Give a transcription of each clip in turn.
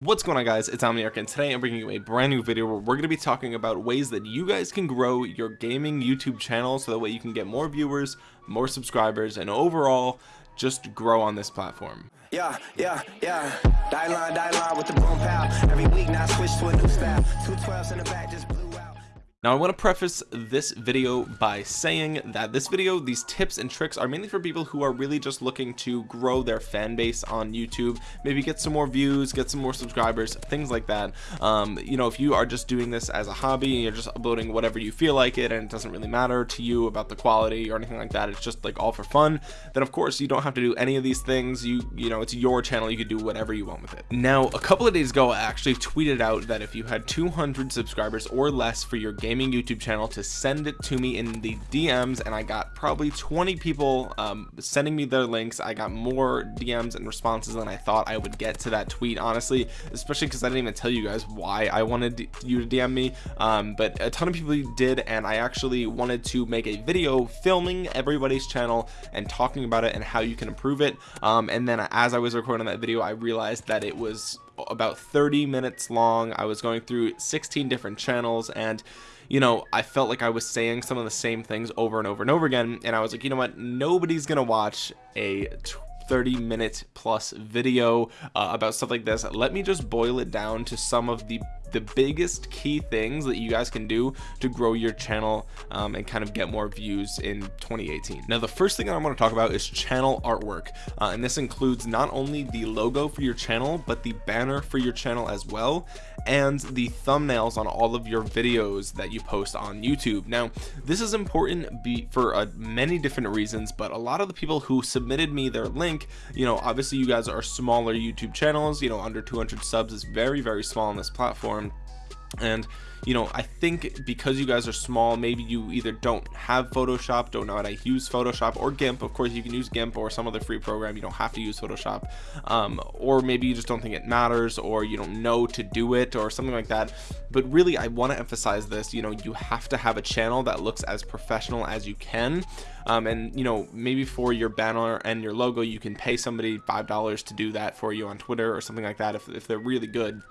What's going on guys, it's Omniarch and today I'm bringing you a brand new video where we're going to be talking about ways that you guys can grow your gaming YouTube channel so that way you can get more viewers, more subscribers, and overall just grow on this platform. Yeah, yeah, yeah. Die line, die line with the boom pow. Every week now switch to a new style. Two twelves in the back just now I want to preface this video by saying that this video these tips and tricks are mainly for people who are really just looking to grow their fan base on YouTube maybe get some more views get some more subscribers things like that. Um, you know if you are just doing this as a hobby and you're just uploading whatever you feel like it and it doesn't really matter to you about the quality or anything like that it's just like all for fun then of course you don't have to do any of these things. You you know it's your channel you could do whatever you want with it. Now a couple of days ago I actually tweeted out that if you had 200 subscribers or less for your game gaming YouTube channel to send it to me in the DMs and I got probably 20 people um, sending me their links. I got more DMs and responses than I thought I would get to that tweet honestly especially because I didn't even tell you guys why I wanted you to DM me. Um, but a ton of people did and I actually wanted to make a video filming everybody's channel and talking about it and how you can improve it. Um, and then as I was recording that video I realized that it was about 30 minutes long. I was going through 16 different channels and you know I felt like I was saying some of the same things over and over and over again. And I was like you know what? Nobody's gonna watch a 30 minute plus video uh, about stuff like this. Let me just boil it down to some of the the biggest key things that you guys can do to grow your channel um, and kind of get more views in 2018 now the first thing that I want to talk about is channel artwork. Uh, and this includes not only the logo for your channel but the banner for your channel as well and the thumbnails on all of your videos that you post on YouTube. Now this is important be for uh, many different reasons but a lot of the people who submitted me their link you know obviously you guys are smaller YouTube channels you know under 200 subs is very very small on this platform and you know I think because you guys are small maybe you either don't have Photoshop don't know how to use Photoshop or GIMP of course you can use GIMP or some other free program. You don't have to use Photoshop. Um, or maybe you just don't think it matters or you don't know to do it or something like that. But really I want to emphasize this. You know you have to have a channel that looks as professional as you can. Um, and you know maybe for your banner and your logo you can pay somebody five dollars to do that for you on Twitter or something like that if, if they're really good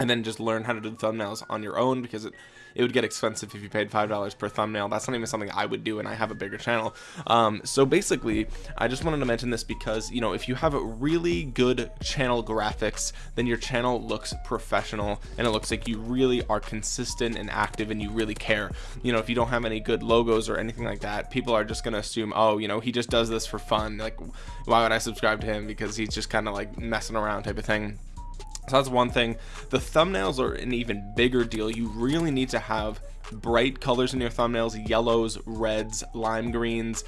and then just learn how to do thumbnails on your own because it it would get expensive if you paid five dollars per thumbnail. That's not even something I would do and I have a bigger channel. Um, so basically I just wanted to mention this because you know if you have really good channel graphics then your channel looks professional and it looks like you really are consistent and active and you really care. You know if you don't have any good logos or anything like that people are just gonna assume oh you know he just does this for fun. Like why would I subscribe to him because he's just kind of like messing around type of thing so that's one thing. The thumbnails are an even bigger deal. You really need to have bright colors in your thumbnails yellows reds lime greens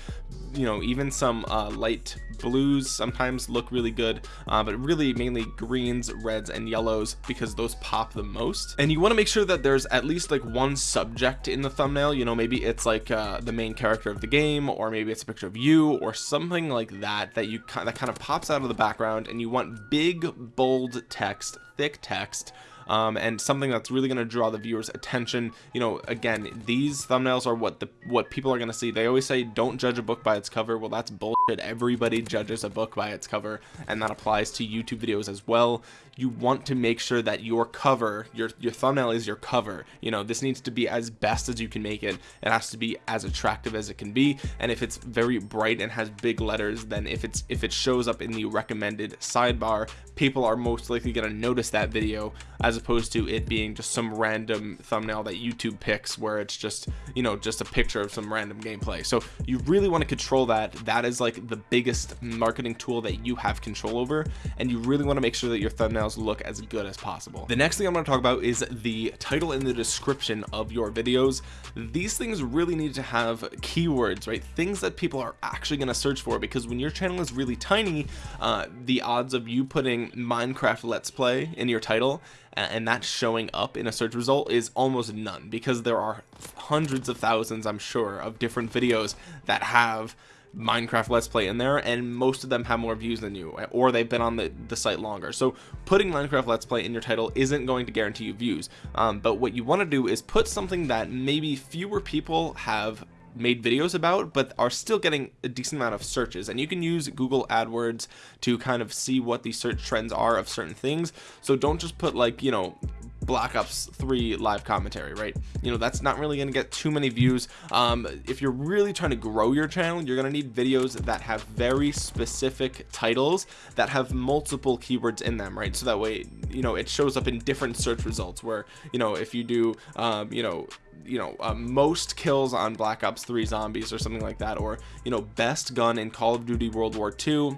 you know even some uh, light blues sometimes look really good uh, but really mainly greens reds and yellows because those pop the most. And you want to make sure that there's at least like one subject in the thumbnail. You know maybe it's like uh, the main character of the game or maybe it's a picture of you or something like that that you that kind of pops out of the background and you want big bold text thick text um, and something that's really going to draw the viewers attention. You know again these thumbnails are what the what people are going to see. They always say don't judge a book by its cover. Well that's everybody judges a book by its cover and that applies to YouTube videos as well. You want to make sure that your cover your your thumbnail is your cover. You know this needs to be as best as you can make it. It has to be as attractive as it can be and if it's very bright and has big letters then if it's if it shows up in the recommended sidebar people are most likely going to notice that video as opposed to it being just some random thumbnail that YouTube picks where it's just you know just a picture of some random gameplay. So you really want to control that. That is like the biggest marketing tool that you have control over and you really want to make sure that your thumbnails look as good as possible. The next thing I'm going to talk about is the title and the description of your videos. These things really need to have keywords right? Things that people are actually going to search for because when your channel is really tiny uh, the odds of you putting Minecraft Let's Play in your title and that showing up in a search result is almost none because there are hundreds of thousands I'm sure of different videos that have Minecraft Let's Play in there and most of them have more views than you or they've been on the, the site longer. So putting Minecraft Let's Play in your title isn't going to guarantee you views. Um, but what you want to do is put something that maybe fewer people have made videos about but are still getting a decent amount of searches. And you can use Google AdWords to kind of see what the search trends are of certain things. So don't just put like you know Black Ops 3 live commentary, right? You know, that's not really going to get too many views. Um, if you're really trying to grow your channel, you're going to need videos that have very specific titles that have multiple keywords in them, right? So that way, you know, it shows up in different search results where, you know, if you do, um, you know, you know uh, most kills on black ops 3 zombies or something like that or you know best gun in call of duty world war 2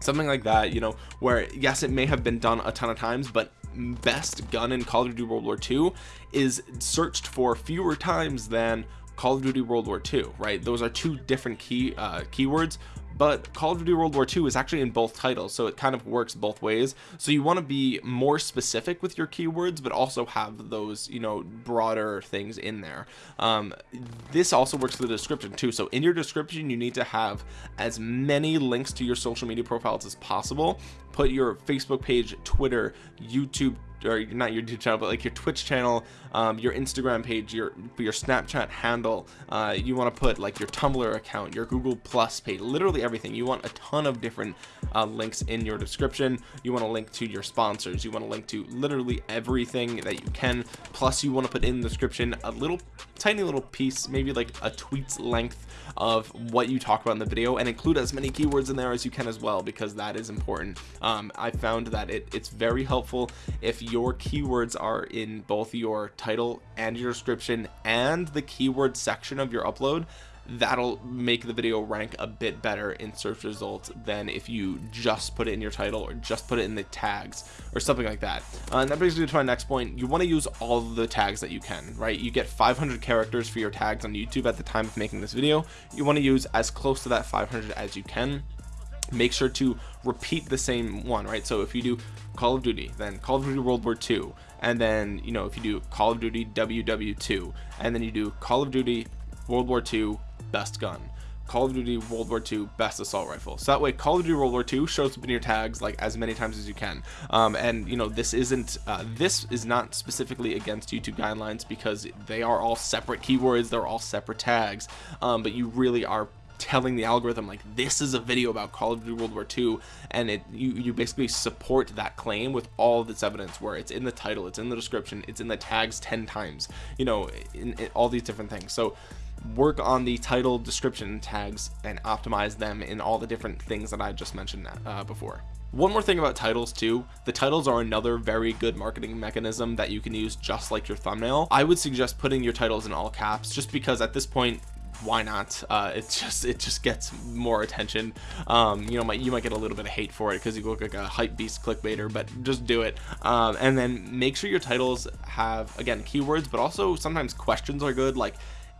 something like that you know where yes it may have been done a ton of times but best gun in Call of Duty World War II is searched for fewer times than Call of Duty World War II, right? Those are two different key uh, keywords, but Call of Duty World War II is actually in both titles, so it kind of works both ways. So you want to be more specific with your keywords, but also have those, you know, broader things in there. Um, this also works for the description too. So in your description, you need to have as many links to your social media profiles as possible. Put your Facebook page, Twitter, YouTube or not your YouTube channel, but like your Twitch channel, um, your Instagram page, your your Snapchat handle. Uh, you want to put like your Tumblr account, your Google Plus page, literally everything. You want a ton of different uh, links in your description. You want to link to your sponsors. You want to link to literally everything that you can. Plus, you want to put in the description a little tiny little piece, maybe like a tweet's length of what you talk about in the video and include as many keywords in there as you can as well because that is important um, I found that it, it's very helpful if your keywords are in both your title and your description and the keyword section of your upload that'll make the video rank a bit better in search results than if you just put it in your title or just put it in the tags or something like that. Uh, and that brings me to my next point. You want to use all the tags that you can right? You get 500 characters for your tags on YouTube at the time of making this video. You want to use as close to that 500 as you can make sure to repeat the same one right? So if you do Call of Duty then Call of Duty World War II and then you know if you do Call of Duty WW2 and then you do Call of Duty World War II best gun Call of Duty World War II best assault rifle. So that way Call of Duty World War II shows up in your tags like as many times as you can. Um, and you know this isn't uh, this is not specifically against YouTube guidelines because they are all separate keywords they're all separate tags um, but you really are telling the algorithm like this is a video about Call of Duty World War II and it you you basically support that claim with all of this evidence where it's in the title it's in the description it's in the tags 10 times you know in, in all these different things. So work on the title description tags and optimize them in all the different things that I just mentioned uh, before. One more thing about titles too. The titles are another very good marketing mechanism that you can use just like your thumbnail. I would suggest putting your titles in all caps just because at this point why not? Uh it just it just gets more attention. Um you know might you might get a little bit of hate for it because you look like a hype beast clickbaiter but just do it. Um and then make sure your titles have again keywords but also sometimes questions are good like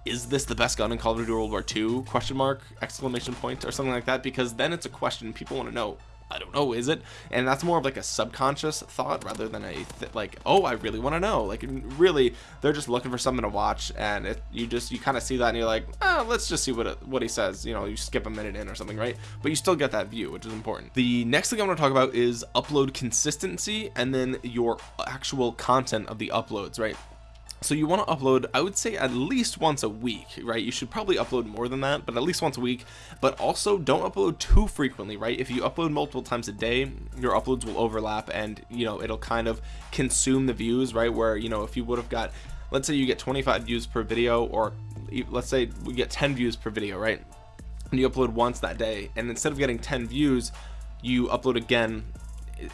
is this the best gun in Call of Duty World War II question mark exclamation point or something like that because then it's a question people want to know I don't know is it? And that's more of like a subconscious thought rather than a like oh I really want to know. Like really they're just looking for something to watch and it, you just you kind of see that and you're like oh, let's just see what it, what he says. You know you skip a minute in or something right? But you still get that view which is important. The next thing I'm going to talk about is upload consistency and then your actual content of the uploads right so you want to upload I would say at least once a week right? You should probably upload more than that but at least once a week. But also don't upload too frequently right? If you upload multiple times a day your uploads will overlap and you know it'll kind of consume the views right? Where you know if you would have got let's say you get 25 views per video or let's say we get 10 views per video right? And you upload once that day and instead of getting 10 views you upload again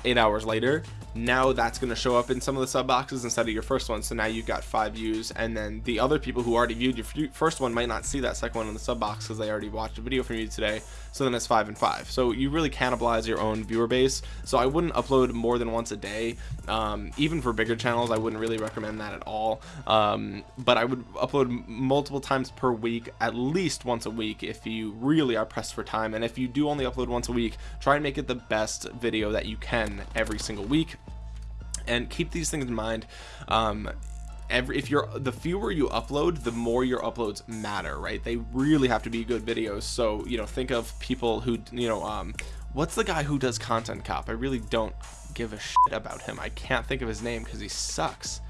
eight hours later now that's going to show up in some of the sub boxes instead of your first one. So now you've got five views and then the other people who already viewed your first one might not see that second one in the sub box because they already watched a video from you today. So then it's five and five. So you really cannibalize your own viewer base. So I wouldn't upload more than once a day. Um, even for bigger channels I wouldn't really recommend that at all. Um, but I would upload multiple times per week at least once a week if you really are pressed for time. And if you do only upload once a week try and make it the best video that you can every single week and keep these things in mind um, every if you're the fewer you upload the more your uploads matter right? They really have to be good videos. So you know think of people who you know um what's the guy who does content cop? I really don't give a shit about him. I can't think of his name because he sucks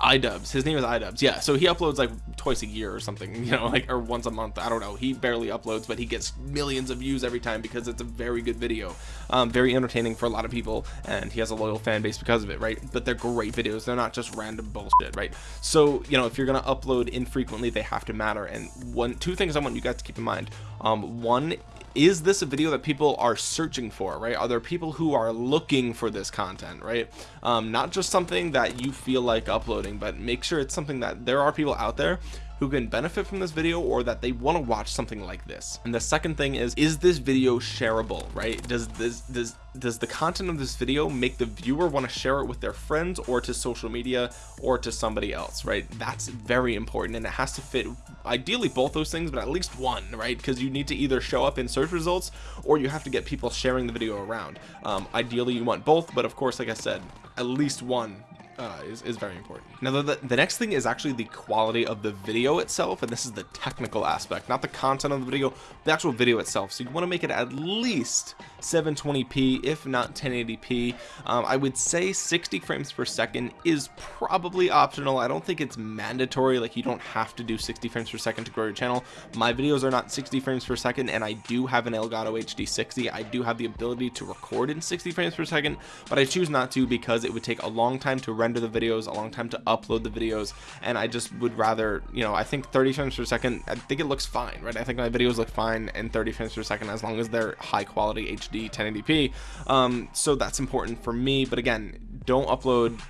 idubbbz. His name is iDubbbz yeah so he uploads like twice a year or something you know like or once a month. I don't know. He barely uploads but he gets millions of views every time because it's a very good video. Um, very entertaining for a lot of people and he has a loyal fan base because of it right? But they're great videos. They're not just random bullshit right? So you know if you're gonna upload infrequently they have to matter. And one two things i want you guys to keep in mind. Um, one is this a video that people are searching for right? Are there people who are looking for this content right? Um, not just something that you feel like uploading but make sure it's something that there are people out there who can benefit from this video or that they want to watch something like this. And the second thing is is this video shareable right? Does this does does the content of this video make the viewer want to share it with their friends or to social media or to somebody else right? That's very important and it has to fit ideally both those things but at least one right? Because you need to either show up in search results or you have to get people sharing the video around. Um, ideally you want both but of course like I said at least one uh, is, is very important. Now, the, the next thing is actually the quality of the video itself, and this is the technical aspect, not the content of the video, the actual video itself. So you want to make it at least 720p, if not 1080p. Um, I would say 60 frames per second is probably optional. I don't think it's mandatory, like you don't have to do 60 frames per second to grow your channel. My videos are not 60 frames per second, and I do have an Elgato HD 60. I do have the ability to record in 60 frames per second, but I choose not to because it would take a long time to render render the videos a long time to upload the videos and I just would rather you know I think 30 frames per second I think it looks fine right? I think my videos look fine in 30 frames per second as long as they're high quality HD 1080p um, so that's important for me but again don't upload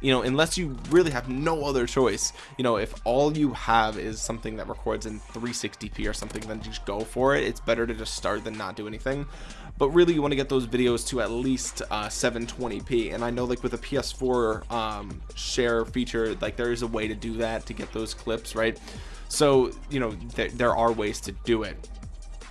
you know unless you really have no other choice. You know if all you have is something that records in 360p or something then just go for it. It's better to just start than not do anything but really you want to get those videos to at least uh, 720p and I know like with a PS4 um, share feature like there is a way to do that to get those clips right? So you know th there are ways to do it.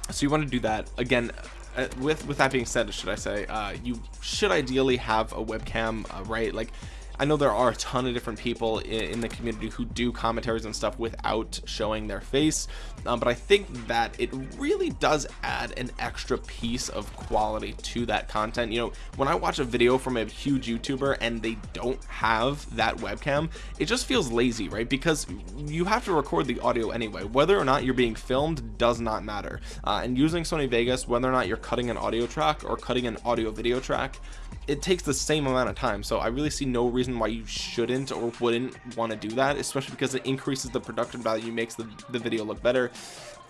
So you want to do that. Again uh, with with that being said should I say uh, you should ideally have a webcam uh, right? Like I know there are a ton of different people in, the community who do commentaries and stuff without showing their face um, but I think that it really does add an extra piece of quality to that content. You know when I watch a video from a huge YouTuber and they don't have that webcam it just feels lazy right? Because you have to record the audio anyway. Whether or not you're being filmed does not matter. Uh, and using Sony Vegas whether or not you're cutting an audio track or cutting an audio video track it takes the same amount of time. So I really see no reason why you shouldn't or wouldn't want to do that especially because it increases the production value makes the, the video look better.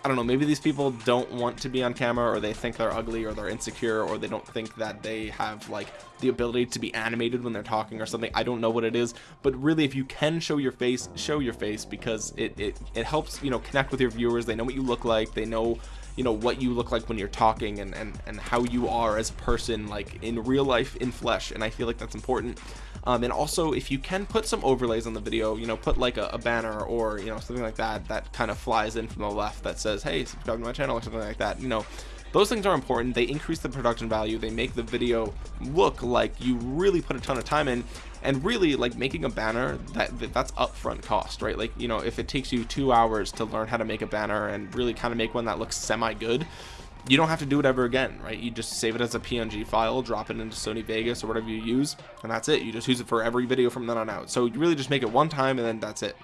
I don't know maybe these people don't want to be on camera or they think they're ugly or they're insecure or they don't think that they have like the ability to be animated when they're talking or something. I don't know what it is but really if you can show your face show your face because it it, it helps you know connect with your viewers. They know what you look like. They know you know what you look like when you're talking and and, and how you are as a person like in real life in flesh and I feel like that's important. Um, and also if you can put some overlays on the video you know put like a, a, banner or you know something like that that kind of flies in from the left that says hey subscribe to my channel or something like that you know those things are important. They increase the production value. They make the video look like you really put a ton of time in and really like making a banner that, that that's upfront cost right? Like you know if it takes you two hours to learn how to make a banner and really kind of make one that looks semi good you don't have to do it ever again right? You just save it as a png file drop it into sony vegas or whatever you use and that's it. You just use it for every video from then on out. So you really just make it one time and then that's it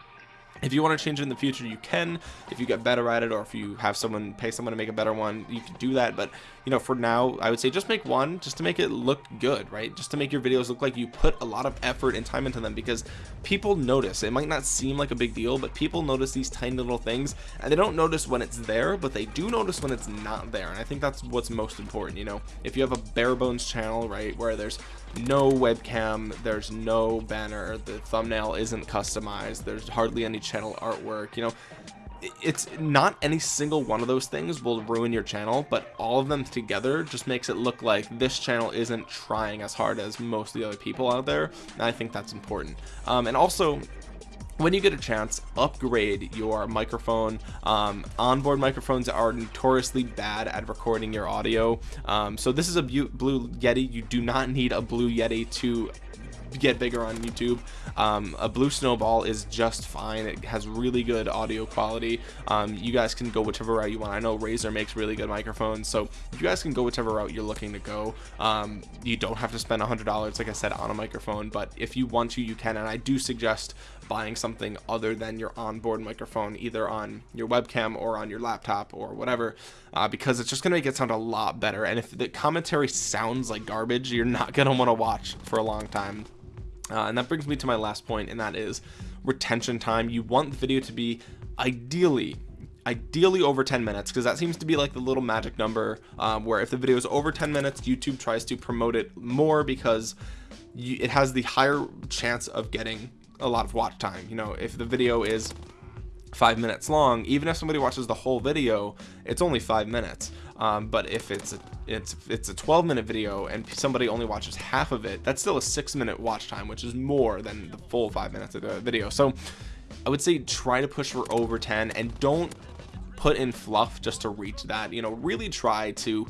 if you want to change it in the future you can. If you get better at it or if you have someone pay someone to make a better one you can do that. But you know for now I would say just make one just to make it look good right? Just to make your videos look like you put a lot of effort and time into them because people notice. It might not seem like a big deal but people notice these tiny little things and they don't notice when it's there but they do notice when it's not there and I think that's what's most important you know? If you have a bare bones channel right where there's no webcam there's no banner the thumbnail isn't customized there's hardly any channel artwork you know? It's not any single one of those things will ruin your channel but all of them together just makes it look like this channel isn't trying as hard as most of the other people out there and I think that's important. Um, and also when you get a chance upgrade your microphone. Um, onboard microphones are notoriously bad at recording your audio. Um, so this is a blue yeti. You do not need a blue yeti to get bigger on YouTube. Um, a blue snowball is just fine. It has really good audio quality. Um, you guys can go whichever route you want. I know Razer makes really good microphones so you guys can go whichever route you're looking to go. Um, you don't have to spend hundred dollars like I said on a microphone but if you want to you can and I do suggest buying something other than your onboard microphone either on your webcam or on your laptop or whatever uh, because it's just gonna make it sound a lot better and if the commentary sounds like garbage you're not gonna want to watch for a long time uh, and that brings me to my last point and that is retention time. You want the video to be ideally ideally over 10 minutes because that seems to be like the little magic number um, where if the video is over 10 minutes YouTube tries to promote it more because you, it has the higher chance of getting a lot of watch time. You know if the video is five minutes long. Even if somebody watches the whole video it's only five minutes. Um, but if it's a, it's it's a 12 minute video and somebody only watches half of it that's still a six minute watch time which is more than the full five minutes of the video. So I would say try to push for over 10 and don't put in fluff just to reach that. You know really try to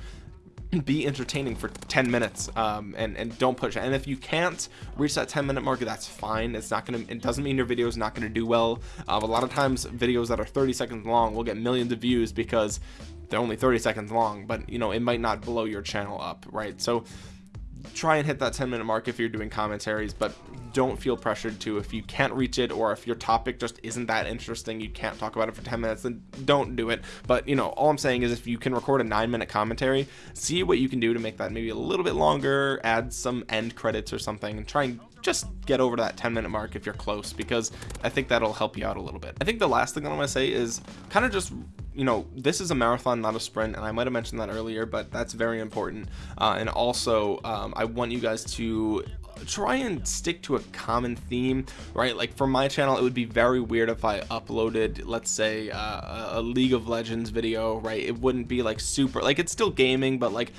be entertaining for 10 minutes um, and and don't push. And if you can't reach that 10 minute mark that's fine. It's not gonna it doesn't mean your video is not gonna do well. Um, a lot of times videos that are 30 seconds long will get millions of views because they're only 30 seconds long but you know it might not blow your channel up right? So try and hit that 10 minute mark if you're doing commentaries but don't feel pressured to if you can't reach it or if your topic just isn't that interesting you can't talk about it for 10 minutes then don't do it. But you know all I'm saying is if you can record a nine minute commentary see what you can do to make that maybe a little bit longer add some end credits or something and try and just get over that 10 minute mark if you're close because I think that'll help you out a little bit. I think the last thing I want to say is kind of just you know this is a marathon not a sprint and I might have mentioned that earlier but that's very important. Uh, and also um, I want you guys to try and stick to a common theme right? Like for my channel it would be very weird if I uploaded let's say uh, a League of Legends video right? It wouldn't be like super like it's still gaming but like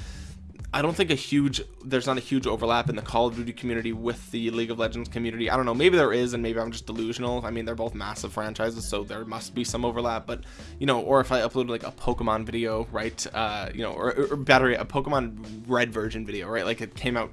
I don't think a huge there's not a huge overlap in the Call of Duty community with the League of Legends community. I don't know maybe there is and maybe I'm just delusional. I mean they're both massive franchises so there must be some overlap but you know or if I uploaded like a Pokemon video right uh you know or, or battery a Pokemon red version video right? Like it came out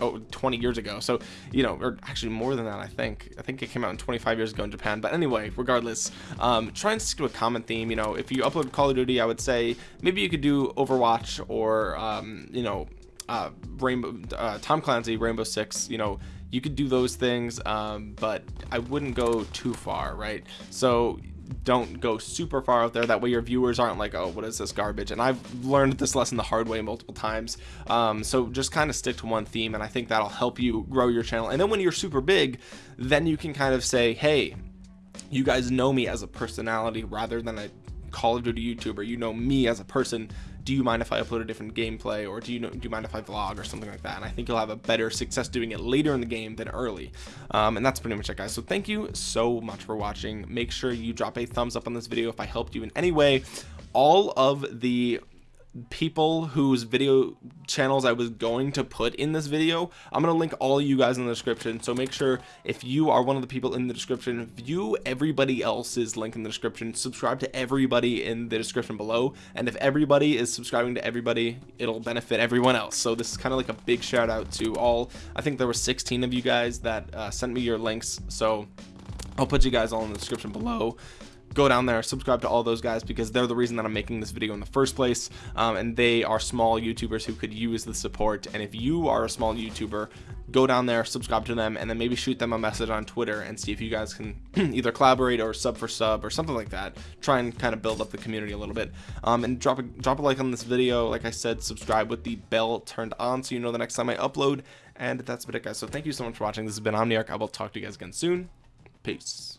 oh, 20 years ago. So you know or actually more than that I think. I think it came out in 25 years ago in Japan. But anyway regardless um, try and stick to a common theme. You know if you upload Call of Duty I would say maybe you could do Overwatch or um, you know uh, Rainbow uh, Tom Clancy Rainbow Six you know you could do those things um, but I wouldn't go too far right? So don't go super far out there. That way your viewers aren't like oh what is this garbage? And I've learned this lesson the hard way multiple times. Um, so just kind of stick to one theme and I think that'll help you grow your channel. And then when you're super big then you can kind of say hey you guys know me as a personality rather than a Call of Duty YouTuber you know me as a person do you mind if I upload a different gameplay or do you know do you mind if I vlog or something like that? And I think you'll have a better success doing it later in the game than early. Um, and that's pretty much it guys. So thank you so much for watching. Make sure you drop a thumbs up on this video if I helped you in any way. All of the people whose video channels I was going to put in this video I'm gonna link all you guys in the description. So make sure if you are one of the people in the description view everybody else's link in the description subscribe to everybody in the description below. And if everybody is subscribing to everybody it'll benefit everyone else. So this is kind of like a big shout out to all I think there were 16 of you guys that uh, sent me your links. So I'll put you guys all in the description below go down there subscribe to all those guys because they're the reason that I'm making this video in the first place um, and they are small YouTubers who could use the support and if you are a small YouTuber go down there subscribe to them and then maybe shoot them a message on Twitter and see if you guys can either collaborate or sub for sub or something like that. Try and kind of build up the community a little bit. Um, and drop a drop a like on this video. Like I said subscribe with the bell turned on so you know the next time I upload. And that's about it guys. So thank you so much for watching. This has been Omniarch. I will talk to you guys again soon. Peace